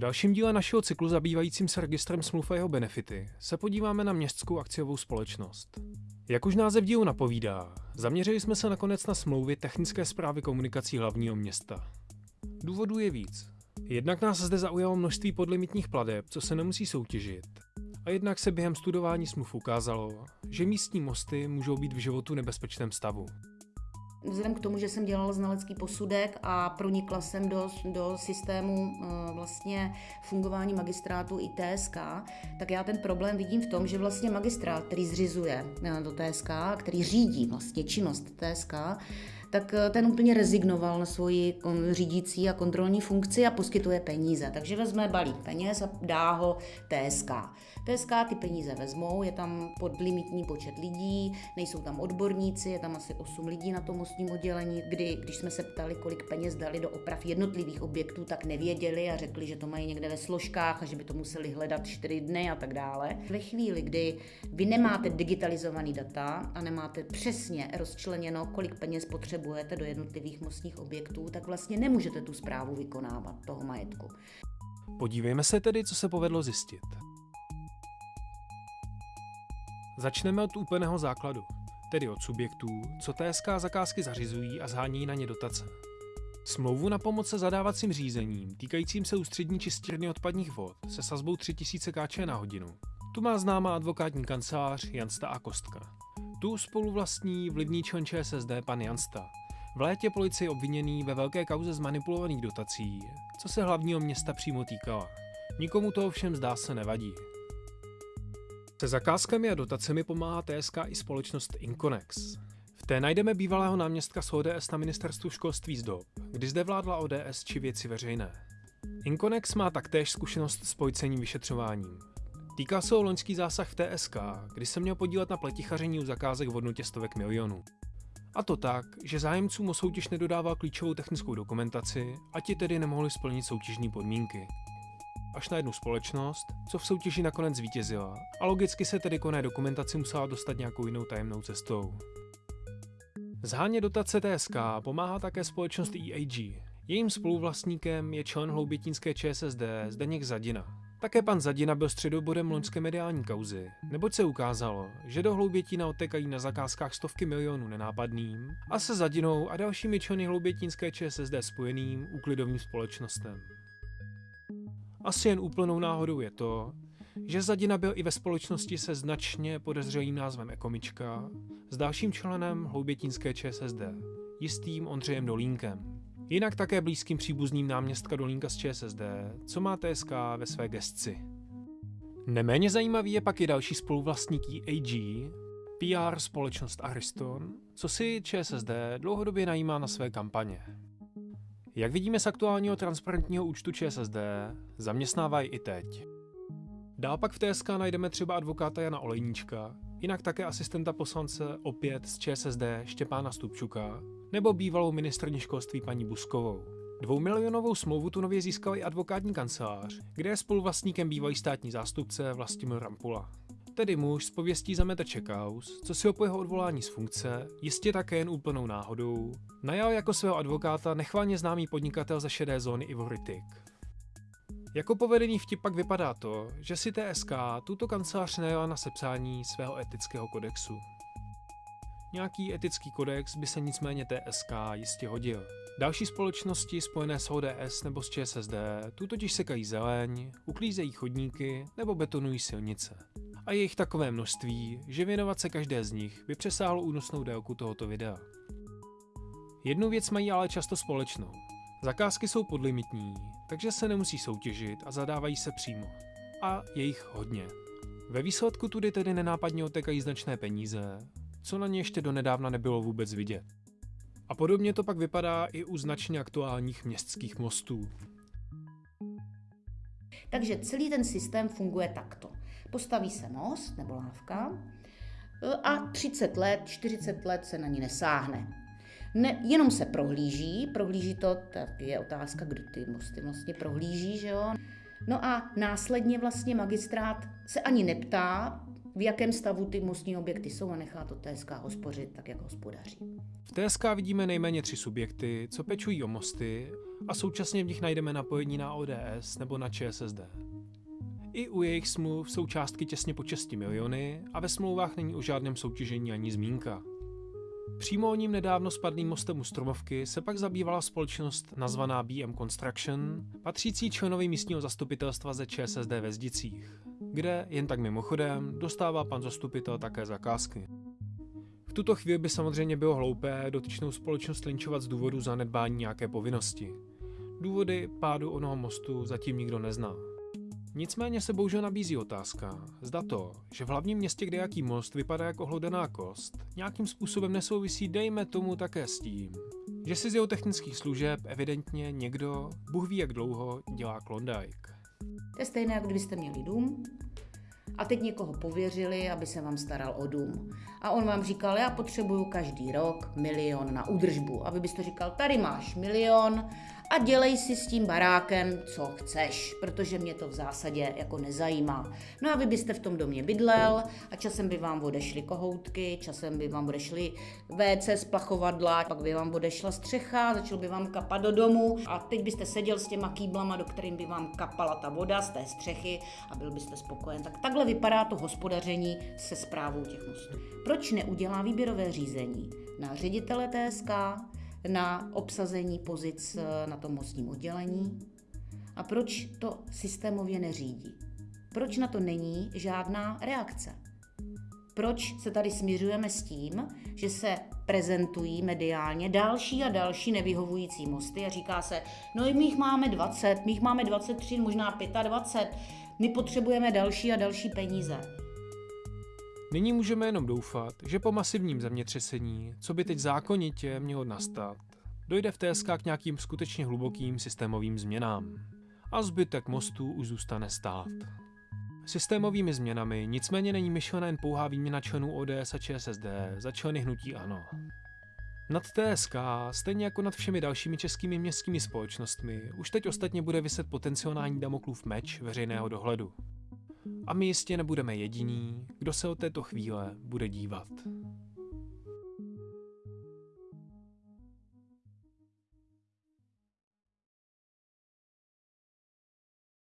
Dalším díle našeho cyklu zabývajícím se registrem smluv a jeho benefity se podíváme na městskou akciovou společnost. Jak už název dílu napovídá, zaměřili jsme se nakonec na smlouvy technické zprávy komunikací hlavního města. Důvodů je víc. Jednak nás zde zaujalo množství podlimitních pladeb, co se nemusí soutěžit. A jednak se během studování smluv ukázalo, že místní mosty můžou být v životu nebezpečném stavu. Vzhledem k tomu, že jsem dělala znalecký posudek a pronikla jsem do, do systému eh, vlastně fungování magistrátu i TSK, tak já ten problém vidím v tom, že vlastně magistrát, který zřizuje eh, do TSK, který řídí vlastně činnost TSK, tak eh, ten úplně rezignoval na svoji řídící a kontrolní funkci a poskytuje peníze. Takže vezme balík peněz a dá ho TSK. TSK ty peníze vezmou, je tam podlimitní počet lidí, nejsou tam odborníci, je tam asi 8 lidí na tom mostním oddělení, kdy, když jsme se ptali, kolik peněz dali do oprav jednotlivých objektů, tak nevěděli a řekli, že to mají někde ve složkách a že by to museli hledat 4 dny a tak dále. Ve chvíli, kdy vy nemáte digitalizovaný data a nemáte přesně rozčleněno, kolik peněz potřebujete do jednotlivých mostních objektů, tak vlastně nemůžete tu zprávu vykonávat toho majetku. Podívejme se tedy, co se povedlo zjistit. Začneme od úplného základu, tedy od subjektů, co TSK zakázky zařizují a zhání na ně dotace. Smlouvu na pomoc se zadávacím řízením týkajícím se ústřední čistírny odpadních vod se sazbou 3000 kč na hodinu. Tu má známá advokátní kancelář Jansta a Kostka. Tu spoluvlastní vlivný člen ČSSD pan Jansta. V létě policii obviněný ve velké kauze zmanipulovaných dotací, co se hlavního města přímo týkala. Nikomu to ovšem zdá se nevadí. Se zakázkami a dotacemi pomáhá TSK i společnost Inconex. V té najdeme bývalého náměstka z ODS na ministerstvu školství z dob, kdy zde vládla ODS či věci veřejné. Inconex má taktéž zkušenost s policejním vyšetřováním. Týká se o loňský zásah v TSK, kdy se měl podílet na pletichaření u zakázek v hodnotě stovek milionů. A to tak, že zájemcům o soutěž nedodával klíčovou technickou dokumentaci a ti tedy nemohli splnit soutěžní podmínky až na jednu společnost, co v soutěži nakonec zvítězila a logicky se tedy koné dokumentaci musela dostat nějakou jinou tajemnou cestou. Zháně dotace TSK pomáhá také společnost EAG. Jejím spoluvlastníkem je člen hloubětínské ČSSD Zdeněk Zadina. Také pan Zadina byl středobodem loňské mediální kauzy, neboť se ukázalo, že do Hloubětína odtekají na zakázkách stovky milionů nenápadným a se Zadinou a dalšími členy hloubětínské ČSSD spojeným úklidovým společnostem. Asi jen úplnou náhodou je to, že Zadina byl i ve společnosti se značně podezřelým názvem Ekomička s dalším členem hloubětínské ČSSD, jistým Ondřejem Dolínkem. Jinak také blízkým příbuzným náměstka Dolínka z ČSSD, co má TSK ve své gestci. Neméně zajímavý je pak i další spoluvlastník AG, PR společnost Ariston, co si ČSSD dlouhodobě najímá na své kampaně. Jak vidíme z aktuálního transparentního účtu ČSSD, zaměstnávají i teď. Dál pak v TSK najdeme třeba advokáta Jana Olejníčka, jinak také asistenta poslance opět z ČSSD Štěpána Stupčuka, nebo bývalou ministrní školství paní Buskovou. Dvoumilionovou smlouvu tu nově získal i advokátní kancelář, kde je spoluvlastníkem bývalý státní zástupce Vlastimil Rampula tedy muž z pověstí zamete Čekaus, co si ho po jeho odvolání z funkce, jistě také jen úplnou náhodou, najal jako svého advokáta nechválně známý podnikatel ze šedé zóny Ivory Tick. Jako povedený vtip pak vypadá to, že si TSK tuto kancelář najala na sepsání svého etického kodexu. Nějaký etický kodex by se nicméně TSK jistě hodil. Další společnosti spojené s ODS nebo s ČSSD tu totiž sekají zeleň, uklízejí chodníky nebo betonují silnice a je jich takové množství, že věnovat se každé z nich by přesáhlo únosnou délku tohoto videa. Jednu věc mají ale často společnou. Zakázky jsou podlimitní, takže se nemusí soutěžit a zadávají se přímo. A je jich hodně. Ve výsledku tudy tedy nenápadně otekají značné peníze, co na ně ještě donedávna nebylo vůbec vidět. A podobně to pak vypadá i u značně aktuálních městských mostů. Takže celý ten systém funguje takto. Postaví se most nebo lávka e, a 30 let, 40 let se na ní nesáhne. Ne, jenom se prohlíží, prohlíží to, tak je otázka, kdo ty mosty vlastně prohlíží, že jo. No a následně vlastně magistrát se ani neptá, v jakém stavu ty mostní objekty jsou a nechá to TSK hospořit tak, jak hospodaří. V TSK vidíme nejméně tři subjekty, co pečují o mosty a současně v nich najdeme napojení na ODS nebo na ČSSD. I u jejich smluv jsou částky těsně po 6 miliony a ve smlouvách není o žádném soutěžení ani zmínka. Přímo o ním nedávno spadlým mostem u Stromovky se pak zabývala společnost nazvaná BM Construction, patřící členovi místního zastupitelstva ze ČSSD ve Zdicích, kde, jen tak mimochodem, dostává pan zastupitel také zakázky. V tuto chvíli by samozřejmě bylo hloupé dotyčnou společnost linčovat z důvodu zanedbání nějaké povinnosti. Důvody pádu onoho mostu zatím nikdo nezná. Nicméně se bohužel nabízí otázka, zda to, že v hlavním městě kde jaký most vypadá jako hlodená kost, nějakým způsobem nesouvisí dejme tomu také s tím, že si z jeho technických služeb evidentně někdo, Bůh ví jak dlouho, dělá Klondike. To je stejné, jako kdybyste měli dům a teď někoho pověřili, aby se vám staral o dům. A on vám říkal, já potřebuju každý rok milion na údržbu. A vy byste říkal, tady máš milion a dělej si s tím barákem, co chceš, protože mě to v zásadě jako nezajímá. No a vy byste v tom domě bydlel a časem by vám odešly kohoutky, časem by vám odešly WC z plachovadla, pak by vám odešla střecha, začal by vám kapat do domu a teď byste seděl s těma kýblama, do kterým by vám kapala ta voda z té střechy a byl byste spokojen. Tak takhle vypadá to hospodaření se zprávou těch mostů. Proč neudělá výběrové řízení na ředitele TSK, na obsazení pozic eh, na tom mostním oddělení a proč to systémově neřídí. Proč na to není žádná reakce? Proč se tady směřujeme s tím, že se prezentují mediálně další a další nevyhovující mosty a říká se, no my jich máme 20, my jich máme 23, možná 25, my potřebujeme další a další peníze. Nyní můžeme jenom doufat, že po masivním zemětřesení, co by teď zákonitě mělo nastat, dojde v TSK k nějakým skutečně hlubokým systémovým změnám. A zbytek mostů už zůstane stát. Systémovými změnami nicméně není myšlena jen pouhá výměna členů ODS a ČSSD za členy hnutí ANO. Nad TSK, stejně jako nad všemi dalšími českými městskými společnostmi, už teď ostatně bude vyset potenciální Damoklův meč veřejného dohledu. A my jistě nebudeme jediní, kdo se od této chvíle bude dívat.